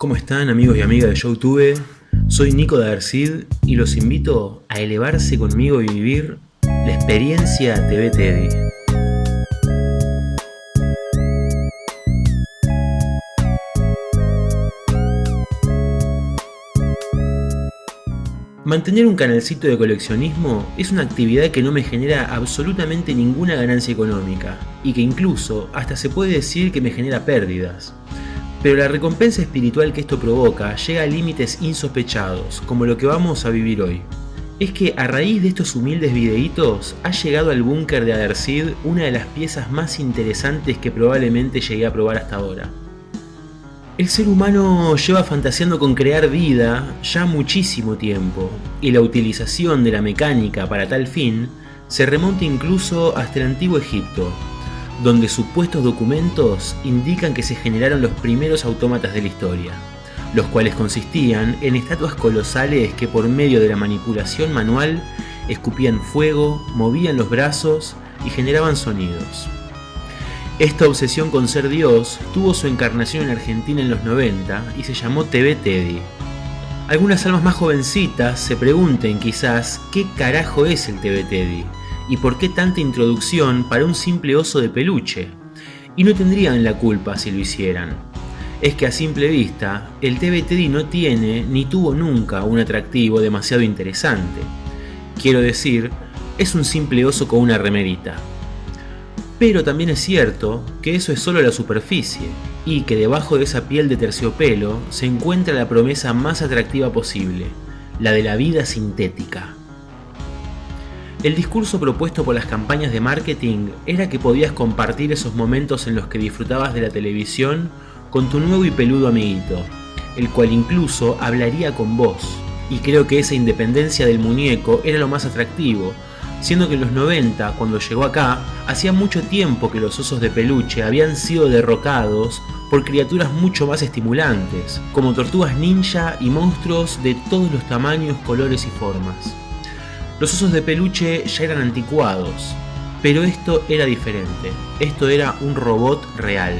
¿Cómo están amigos y amigas de YouTube? Soy Nico de Arcid y los invito a elevarse conmigo y vivir la experiencia TV Teddy. Mantener un canalcito de coleccionismo es una actividad que no me genera absolutamente ninguna ganancia económica y que incluso hasta se puede decir que me genera pérdidas. Pero la recompensa espiritual que esto provoca llega a límites insospechados, como lo que vamos a vivir hoy. Es que a raíz de estos humildes videitos ha llegado al búnker de Adersid una de las piezas más interesantes que probablemente llegué a probar hasta ahora. El ser humano lleva fantaseando con crear vida ya muchísimo tiempo, y la utilización de la mecánica para tal fin se remonta incluso hasta el antiguo Egipto, donde supuestos documentos indican que se generaron los primeros autómatas de la historia, los cuales consistían en estatuas colosales que por medio de la manipulación manual escupían fuego, movían los brazos y generaban sonidos. Esta obsesión con ser Dios tuvo su encarnación en Argentina en los 90 y se llamó TV Teddy. Algunas almas más jovencitas se pregunten quizás qué carajo es el TV Teddy y por qué tanta introducción para un simple oso de peluche. Y no tendrían la culpa si lo hicieran. Es que a simple vista, el TBTD no tiene ni tuvo nunca un atractivo demasiado interesante. Quiero decir, es un simple oso con una remerita. Pero también es cierto que eso es solo la superficie, y que debajo de esa piel de terciopelo se encuentra la promesa más atractiva posible, la de la vida sintética. El discurso propuesto por las campañas de marketing era que podías compartir esos momentos en los que disfrutabas de la televisión con tu nuevo y peludo amiguito, el cual incluso hablaría con vos. Y creo que esa independencia del muñeco era lo más atractivo, siendo que en los 90, cuando llegó acá, hacía mucho tiempo que los osos de peluche habían sido derrocados por criaturas mucho más estimulantes, como tortugas ninja y monstruos de todos los tamaños, colores y formas. Los osos de peluche ya eran anticuados, pero esto era diferente, esto era un robot real.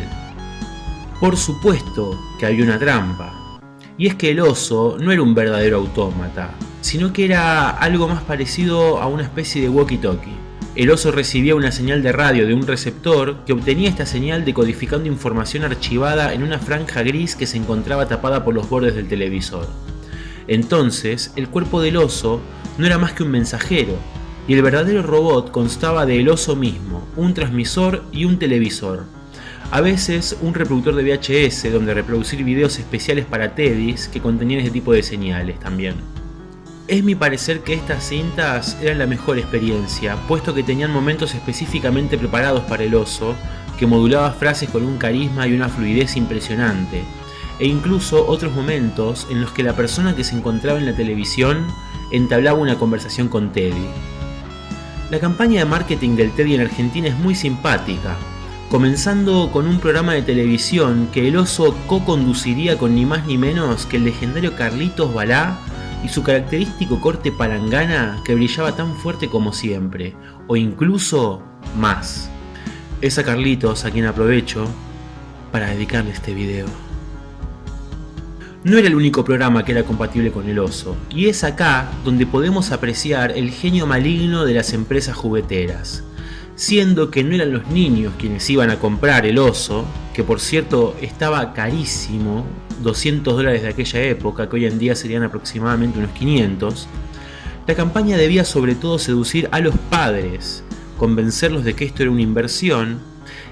Por supuesto que había una trampa, y es que el oso no era un verdadero autómata, sino que era algo más parecido a una especie de walkie-talkie. El oso recibía una señal de radio de un receptor que obtenía esta señal decodificando información archivada en una franja gris que se encontraba tapada por los bordes del televisor. Entonces, el cuerpo del oso no era más que un mensajero, y el verdadero robot constaba del oso mismo, un transmisor y un televisor. A veces un reproductor de VHS donde reproducir videos especiales para Teddys que contenían ese tipo de señales también. Es mi parecer que estas cintas eran la mejor experiencia, puesto que tenían momentos específicamente preparados para el oso, que modulaba frases con un carisma y una fluidez impresionante, e incluso otros momentos en los que la persona que se encontraba en la televisión entablaba una conversación con Teddy. La campaña de marketing del Teddy en Argentina es muy simpática, comenzando con un programa de televisión que el oso co-conduciría con ni más ni menos que el legendario Carlitos Balá y su característico corte palangana que brillaba tan fuerte como siempre, o incluso más. Es a Carlitos a quien aprovecho para dedicarle este video. No era el único programa que era compatible con el oso, y es acá donde podemos apreciar el genio maligno de las empresas jugueteras, siendo que no eran los niños quienes iban a comprar el oso, que por cierto estaba carísimo, 200 dólares de aquella época, que hoy en día serían aproximadamente unos 500, la campaña debía sobre todo seducir a los padres, convencerlos de que esto era una inversión,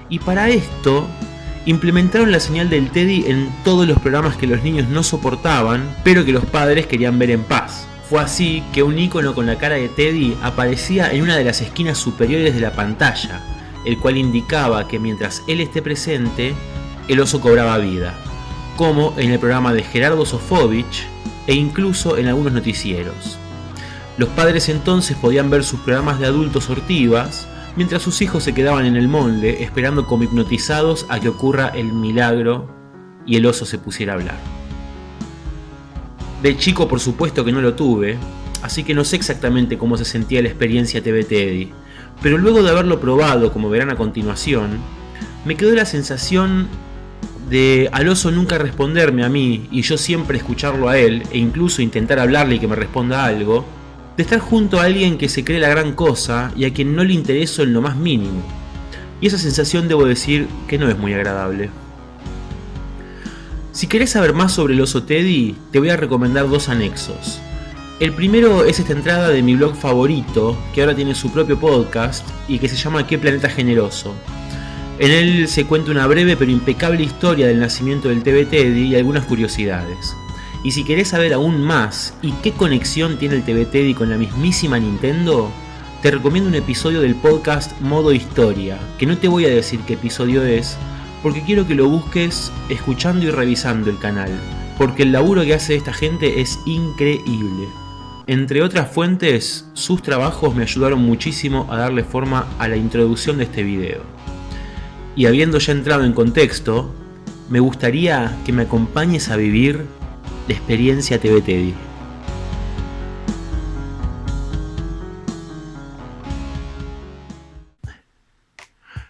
y para esto implementaron la señal del Teddy en todos los programas que los niños no soportaban, pero que los padres querían ver en paz. Fue así que un icono con la cara de Teddy aparecía en una de las esquinas superiores de la pantalla, el cual indicaba que mientras él esté presente, el oso cobraba vida, como en el programa de Gerardo Sofovich e incluso en algunos noticieros. Los padres entonces podían ver sus programas de adultos ortivas, mientras sus hijos se quedaban en el molde esperando como hipnotizados a que ocurra el milagro y el oso se pusiera a hablar. De chico por supuesto que no lo tuve, así que no sé exactamente cómo se sentía la experiencia TV Teddy, pero luego de haberlo probado como verán a continuación, me quedó la sensación de al oso nunca responderme a mí y yo siempre escucharlo a él e incluso intentar hablarle y que me responda algo, de estar junto a alguien que se cree la gran cosa y a quien no le intereso en lo más mínimo. Y esa sensación debo decir que no es muy agradable. Si querés saber más sobre el oso Teddy, te voy a recomendar dos anexos. El primero es esta entrada de mi blog favorito, que ahora tiene su propio podcast y que se llama ¿Qué planeta generoso? En él se cuenta una breve pero impecable historia del nacimiento del TV Teddy y algunas curiosidades. Y si querés saber aún más y qué conexión tiene el TV Teddy con la mismísima Nintendo, te recomiendo un episodio del podcast Modo Historia, que no te voy a decir qué episodio es, porque quiero que lo busques escuchando y revisando el canal, porque el laburo que hace esta gente es increíble. Entre otras fuentes, sus trabajos me ayudaron muchísimo a darle forma a la introducción de este video. Y habiendo ya entrado en contexto, me gustaría que me acompañes a vivir la experiencia TV Teddy.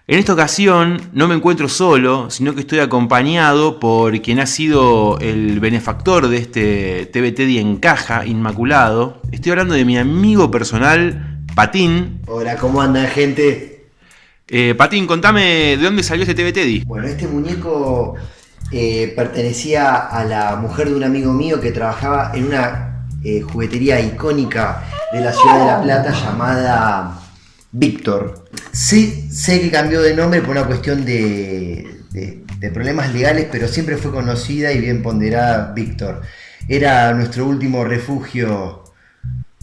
En esta ocasión no me encuentro solo, sino que estoy acompañado por quien ha sido el benefactor de este TV Teddy en caja, Inmaculado. Estoy hablando de mi amigo personal, Patín. Hola, ¿cómo anda gente? Eh, Patín, contame de dónde salió este TV Teddy. Bueno, este muñeco eh, pertenecía a la mujer de un amigo mío que trabajaba en una eh, juguetería icónica de la ciudad de La Plata llamada Víctor. Sí, sé que cambió de nombre por una cuestión de, problemas legales, pero siempre fue conocida y bien ponderada Víctor. Era nuestro último refugio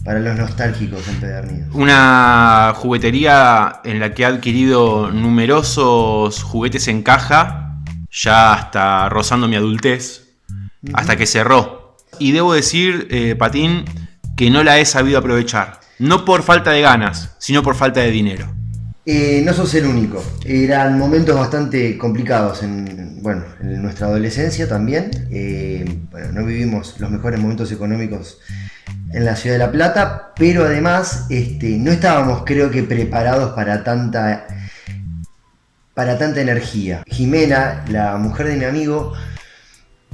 para los nostálgicos empedernidos. Una juguetería en la que ha adquirido numerosos juguetes en caja, ya hasta rozando mi adultez, hasta que cerró. Y debo decir, eh, Patín, que no la he sabido aprovechar. No por falta de ganas, sino por falta de dinero. Eh, no sos el único. Eran momentos bastante complicados en, bueno, en nuestra adolescencia también. Eh, bueno, no vivimos los mejores momentos económicos en la ciudad de La Plata, pero además este, no estábamos, creo que, preparados para tanta, para tanta energía. Jimena, la mujer de mi amigo,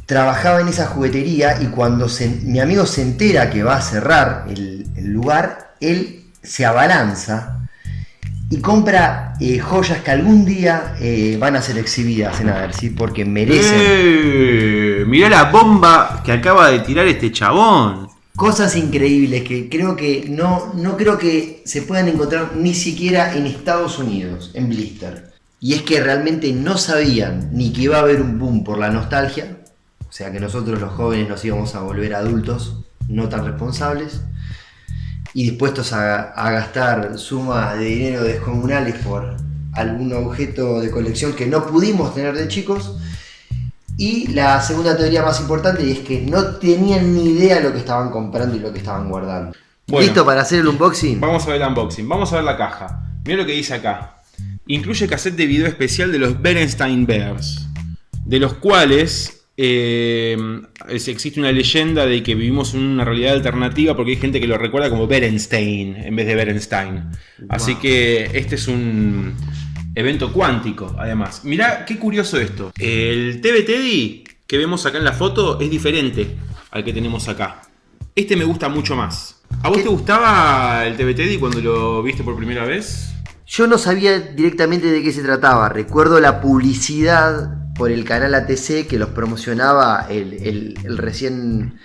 trabajaba en esa juguetería y cuando se- mi amigo se entera que va a cerrar el, el lugar, él se abalanza y compra eh, joyas que algún día eh, van a ser exhibidas en Adersi porque merecen ¡Eh! Mirá la bomba que acaba de tirar este chabón. cosas increíbles que creo que no, no creo que se puedan encontrar ni siquiera en Estados Unidos, en Blister. Y es que realmente no sabían ni que iba a haber un boom por la nostalgia, o sea que nosotros los jóvenes nos íbamos a volver adultos, no tan responsables, y dispuestos a, a gastar sumas de dinero descomunales por algún objeto de colección que no pudimos tener de chicos. Y la segunda teoría más importante es que no tenían ni idea lo que estaban comprando y lo que estaban guardando. Bueno. ¿Listo para hacer el unboxing? Vamos a ver el unboxing, vamos a ver la caja. Mira lo que dice acá. Incluye cassette de video especial de los Berenstein Bears, de los cuales eh, existe una leyenda de que vivimos en una realidad alternativa porque hay gente que lo recuerda como Berenstein en vez de Berenstein. Así que este es un evento cuántico, además. Mirá qué curioso esto. El TV Teddy que vemos acá en la foto es diferente al que tenemos acá. Este me gusta mucho más. ¿A vos ¿Qué? te gustaba el TV Teddy cuando lo viste por primera vez? Yo no sabía directamente de qué se trataba. Recuerdo la publicidad por el canal ATC que los promocionaba el, el- el recién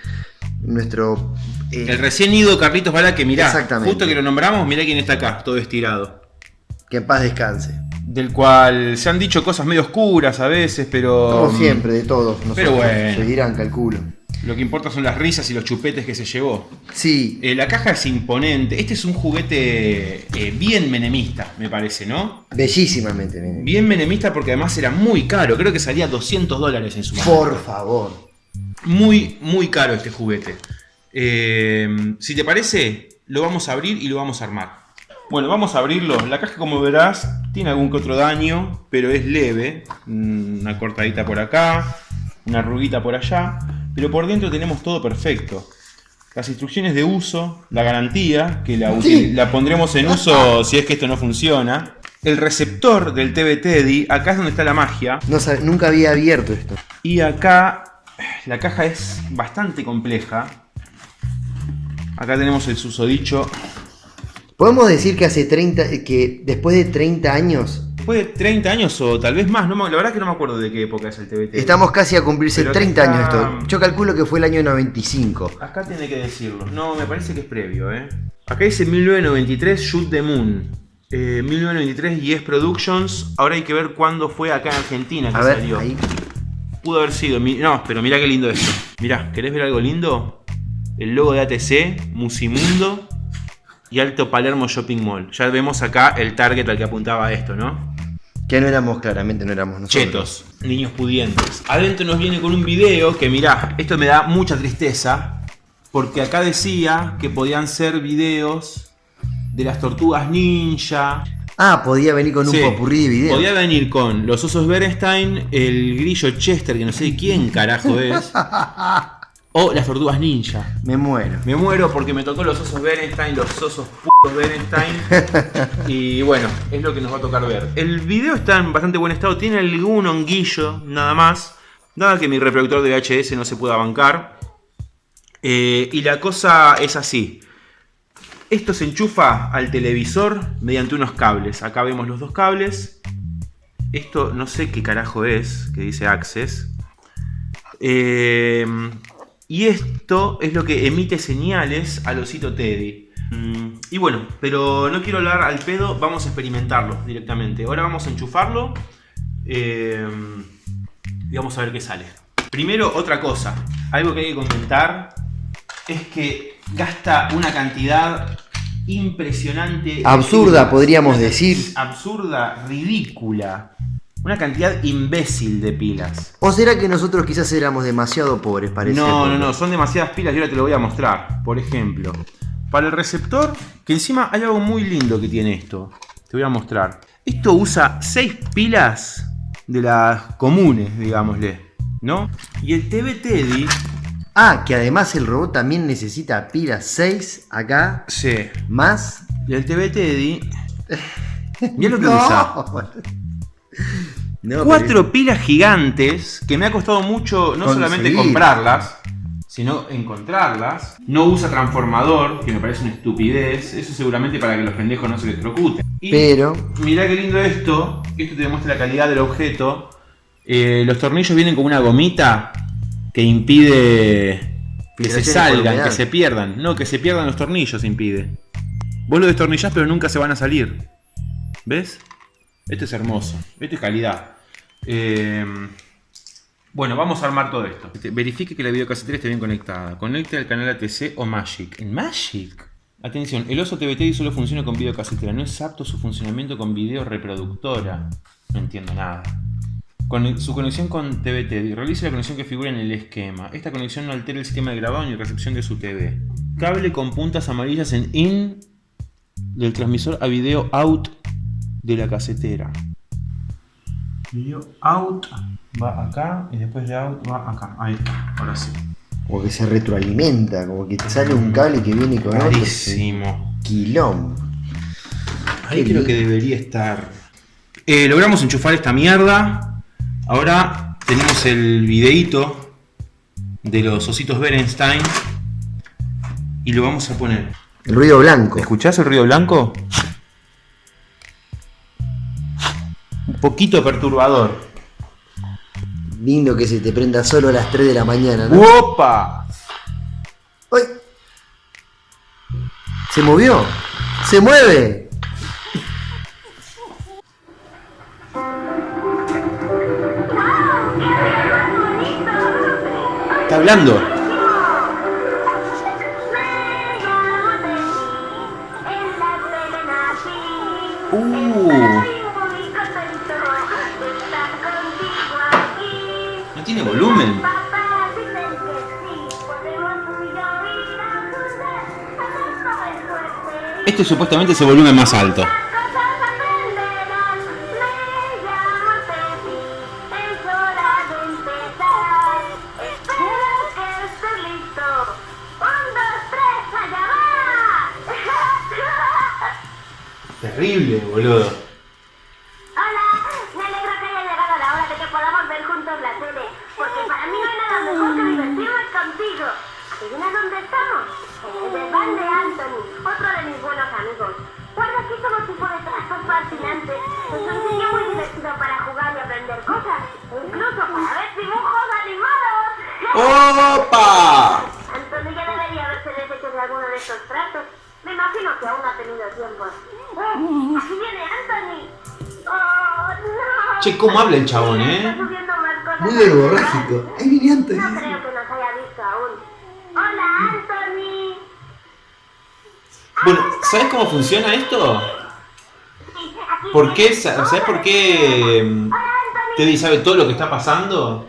nuestro eh, El recién ido Carlitos Bala que mirá, Exactamente. justo que lo nombramos, mirá quién está acá, todo estirado. que en paz descanse. Del cual se han dicho cosas medio oscuras a veces, pero... Como siempre, de todos nosotros. pero bueno. Se dirán, calculo. Lo que importa son las risas y los chupetes que se llevó. Sí, Eh, la caja es imponente. Este es un juguete eh, bien menemista, me parece, ¿no? bellísimamente. miren. Bien menemista porque además era muy caro. Creo que salía 200 dólares en su momento. Por favor. Muy, muy caro este juguete. Eh, si te parece, lo vamos a abrir y lo vamos a armar. Bueno, vamos a abrirlo. La caja, como verás, tiene algún que otro daño, pero es leve. Mm, Una cortadita por acá, una arruguita por allá. Pero por dentro tenemos todo perfecto. Las instrucciones de uso, la garantía, que la, Sí. la pondremos en uso si es que esto no funciona. el receptor del TV Teddy, acá es donde está la magia. No sabe- nunca había abierto esto. Y acá la caja es bastante compleja. Acá tenemos el susodicho. Podemos decir que hace 30, que después de 30 años, Después de 30 años o tal vez más, no la verdad que no me acuerdo de qué época es el Teddy. estamos casi a cumplirse Pero 30 acá años esto. Yo calculo que fue el año 95. Acá tiene que decirlo. No, me parece que es previo, ¿eh? Acá dice 1993 Shoot the Moon. Eh, 1993 Yes Productions. Ahora hay que ver cuándo fue acá en Argentina que A ver, salió. ahí. Pudo haber sido. No, pero mirá qué lindo esto. Mirá, ¿querés ver algo lindo? El logo de ATC, Musimundo y Alto Palermo Shopping Mall. Ya vemos acá el target al que apuntaba esto, ¿no? Que no éramos, claramente no éramos nosotros. Chetos, niños pudientes. Adentro nos viene con un video que mirá, esto me da mucha tristeza. Porque acá decía que podían ser videos de las tortugas ninja. Ah, podía venir con un Sí, popurrí de video. Podía venir con los osos Berenstein, el grillo Chester, que no sé quién carajo es. o las tortugas ninja. Me muero. Me muero porque me tocó los osos Berenstein, los osos putos Berenstein. y bueno, es lo que nos va a tocar ver. El video está en bastante buen estado, tiene algún honguillo, nada más. Nada que mi reproductor de VHS no se pueda bancar. Eh, y la cosa es así. Esto se enchufa al televisor mediante unos cables. Acá vemos los dos cables. Esto no sé qué carajo es, que dice Access. Eh, y esto es lo que emite señales al osito Teddy. Mm, Y bueno, pero no quiero hablar al pedo, vamos a experimentarlo directamente. Ahora vamos a enchufarlo eh, y vamos a ver qué sale. Primero, otra cosa. Algo que hay que comentar es que gasta una cantidad impresionante. Absurda, podríamos decir. Absurda, ridícula. Una cantidad imbécil de pilas. ¿O será que nosotros quizás éramos demasiado pobres para No, no, no, son demasiadas pilas y ahora te lo voy a mostrar. Por ejemplo, para el receptor, que encima hay algo muy lindo que tiene esto. Te voy a mostrar. Esto usa 6 pilas de las comunes, digámosle, ¿no? Y el TV Teddy, Ah, que además el robot también necesita pilas 6 acá, sí. más. Y el TV Teddy, mira lo que no. usa. No, pero- Cuatro pilas gigantes que me ha costado mucho no solamente comprarlas, sino encontrarlas. No usa transformador, que me parece una estupidez. Eso seguramente para que los pendejos no se electrocuten. Y Pero, mirá qué lindo esto. Esto te demuestra la calidad del objeto. Eh, los tornillos vienen con una gomita que impide que Que se salgan, que se pierdan. No, que se pierdan los tornillos impide. Vos lo destornillás pero nunca se van a salir. ¿Ves? Esto es hermoso. Esto es calidad. Eh, bueno, vamos a armar todo esto. Este, Verifique que la videocasetera esté bien conectada. Conecte al canal ATC o Magic. ¿En Magic? Atención, el oso TVT solo funciona con videocasetera. No es apto su funcionamiento con video reproductora. No entiendo nada. Con su conexión con TVT. Realice la conexión que figura en el esquema. Esta conexión no altera el sistema de grabado ni recepción de su TV. Cable con puntas amarillas en IN del transmisor a video out de la casetera. Video out va acá y después de out va acá. Ahí está, ahora sí. como que se retroalimenta, como que te sale un cable que viene con otro. Carísimo. Quilombo. Ahí Qué creo que debería estar. Eh, logramos enchufar esta mierda. Ahora tenemos el videíto de los ositos Berenstein. Y lo vamos a poner. El ruido blanco. ¿Escuchás el ruido blanco? Poquito perturbador. Lindo que se te prenda solo a las 3 de la mañana, ¿no? ¡Opa! ¡Ay! ¿Se movió? ¡Se mueve! Está hablando. Este supuestamente es el volumen más alto. Terrible, boludo. Hola, me que haya llegado la hora de que podamos ver juntos la tele, porque para mí no hay mejor que divertirme contigo. Dónde estamos, en el de trastos fascinantes. Es un sitio muy divertido para jugar y aprender cosas. Incluso para ver dibujos animados. ¡Opa! Anthony ya debería haberse deshecho de alguno de estos trastos. Me imagino que aún ha tenido tiempo. ¡Oh! ¡Aquí viene Anthony! ¡Oh, no! Che, ¿cómo habla el chabón, eh? Muy a la verborrágico. Ahí viene No creo que nos haya visto aún. ¡Hola, Anthony! Bueno, ¿sabes cómo funciona esto? ¿Por qué? ¿Sabes por qué mm, ¡Hola, Anthony! Teddy sabe todo lo que está pasando?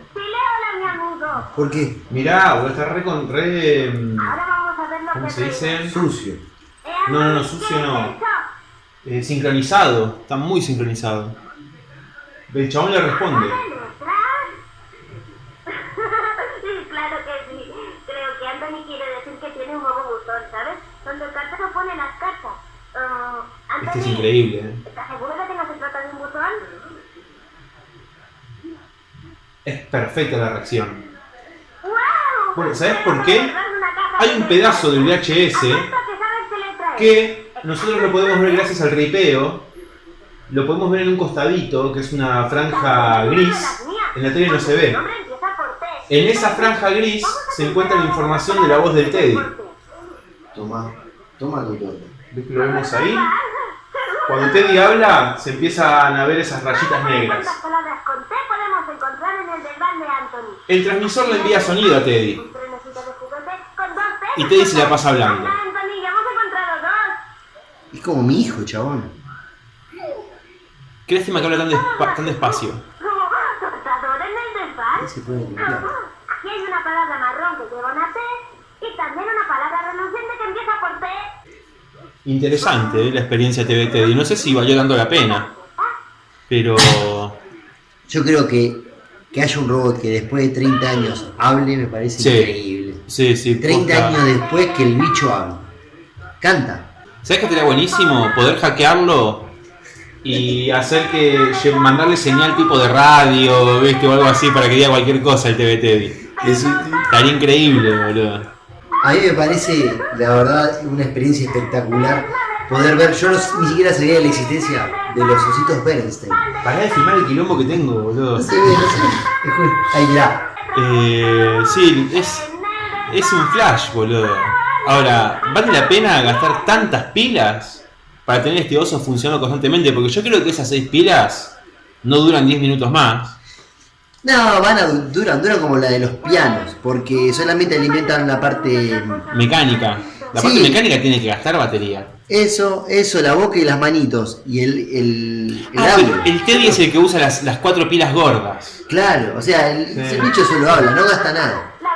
¿Por qué? Mirá, boludo, está re con re. lo ¿Cómo se dice? Sucio. No, no, no, sucio ¿qué no. eh, sincronizado. Está muy sincronizado. El chabón le responde. ¿Una letra? Sí, claro que sí. Creo que Anthony quiere decir que tiene un nuevo buzón, ¿sabes? Donde el cartero pone las cartas. Este es increíble. eh. ¿Estás seguro de que no se trata de un buzón? Es perfecta la reacción. ¡Wow! Bueno, ¿sabes por qué? Hay un pedazo del. VHS que nosotros lo podemos ver gracias al ripeo. Lo podemos ver en un costadito, que es una franja gris. En la tele no se ve. En esa franja gris se encuentra la información de la voz del Teddy. Toma, toma tu torta. ¿Ves que lo vemos ahí? Cuando Teddy habla, se empiezan a ver esas rayitas negras. ¿Cuántas palabras con T podemos encontrar en el transmisor le envía sonido a Teddy. Y Teddy se la pasa hablando. Es como mi hijo, chabón. Qué lástima que habla tan, despa- tan despacio. Se puede limpiar. Aquí hay una palabra marrón que lleva una T y también una palabra reluciente que empieza por T. Interesante eh, la experiencia TV Teddy. No sé si valió tanto la pena. Pero... Yo creo que que haya un robot que después de 30 años hable me parece Sí. increíble. Sí, sí. 30 posta. años después que el bicho hable. Canta. ¿Sabes qué estaría buenísimo? Poder hackearlo y hacer que mandarle señal tipo de radio, ¿viste? O algo así para que diga cualquier cosa el TV Teddy. Estaría increíble, boludo. A mí me parece, la verdad, una experiencia espectacular poder ver. Yo no- ni siquiera sabía de la existencia de los ositos Bernstein. Pará de filmar el quilombo que tengo, boludo. No se ve, no se ve. Ahí mirá. Eh, sí, es, es un flash, boludo. Ahora, ¿vale la pena gastar tantas pilas para tener este oso funcionando constantemente? Porque yo creo que esas 6 pilas no duran 10 minutos más. No, van a du- duran, duran como la de los pianos, porque solamente alimentan la parte. Mecánica. La parte mecánica tiene que gastar batería. Eso, eso, la boca y las manitos. Y el, el, el Ah, audio. el Teddy es el que usa las, las cuatro pilas gordas. Claro, o sea, el, Sí. ese bicho solo habla, no gasta nada. La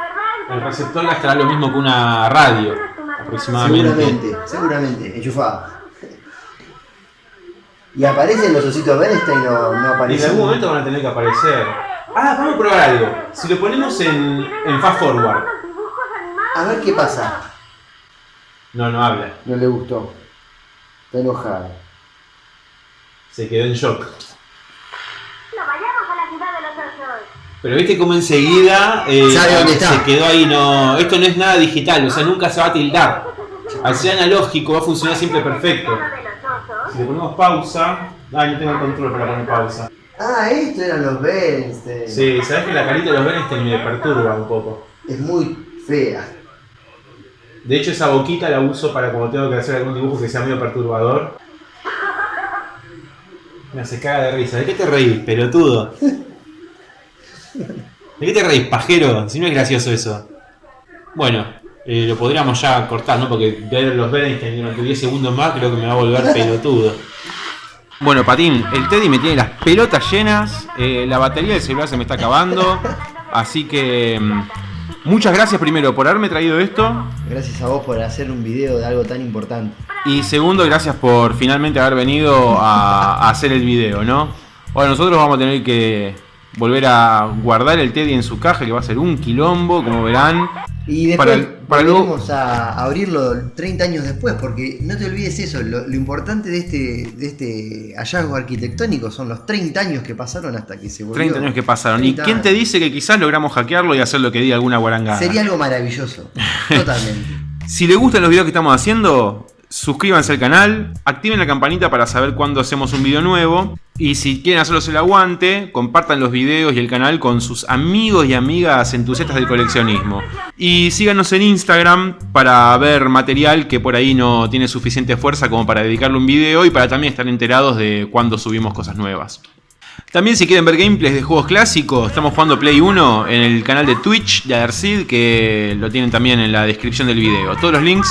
verdad, El receptor gastará lo mismo que una radio, aproximadamente. Seguramente, seguramente, enchufado. Y aparecen los ositos Bernstein o no En aparecen. algún momento van a tener que aparecer. Ah, vamos a probar algo. Si lo ponemos en, en fast forward. A ver qué pasa. No, no habla. No le gustó. Está enojado. Se quedó en shock. No vayamos a la ciudad de los osos. Pero viste cómo enseguida eh, Sabe dónde está. se quedó ahí, no. Esto no es nada digital, o sea, nunca se va a tildar. Al ser analógico va a funcionar siempre perfecto. Si le ponemos pausa. Ay, no tengo el control para poner pausa. Ah, esto eran los Bernstein. Sí, sabes que la carita de los Bernstein me perturba un poco. Es muy fea. De hecho, esa boquita la uso para cuando tengo que hacer algún dibujo que sea medio perturbador. Me hace caga de risa. ¿De qué te reís, pelotudo? ¿De qué te reís, pajero? Si no es gracioso eso. Bueno, eh, lo podríamos ya cortar, ¿no? Porque ver los Bernstein durante 10 segundos más creo que me va a volver pelotudo. Bueno, Patín, el Teddy me tiene las pelotas llenas, eh, la batería del celular se me está acabando, así que mm, muchas gracias primero por haberme traído esto Gracias a vos por hacer un video de algo tan importante. y segundo gracias por finalmente haber venido a, a hacer el video, ¿no? Bueno, nosotros vamos a tener que volver a guardar el Teddy en su caja, que va a ser un quilombo, como verán. Y después Para el- para luego- volveremos a abrirlo 30 años después, porque no te olvides eso, lo, lo importante de este, de este hallazgo arquitectónico son los 30 años que pasaron hasta que se volvió. 30 años que pasaron. ¿Y 30 quién te dice que quizás logramos hackearlo y hacer lo que diga alguna guarangada? Sería algo maravilloso, totalmente. Si les gustan los videos que estamos haciendo, suscríbanse al canal, activen la campanita para saber cuándo hacemos un video nuevo. Y si quieren hacerlos el aguante, compartan los videos y el canal con sus amigos y amigas entusiastas del coleccionismo. Y síganos en Instagram para ver material que por ahí no tiene suficiente fuerza como para dedicarle un video y para también estar enterados de cuándo subimos cosas nuevas. También si quieren ver gameplays de juegos clásicos, estamos jugando Play 1 en el canal de Twitch de Adersid, que lo tienen también en la descripción del video. Todos los links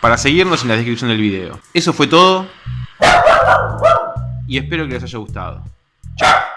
para seguirnos en la descripción del video. Eso fue todo. Y espero que les haya gustado. Chao.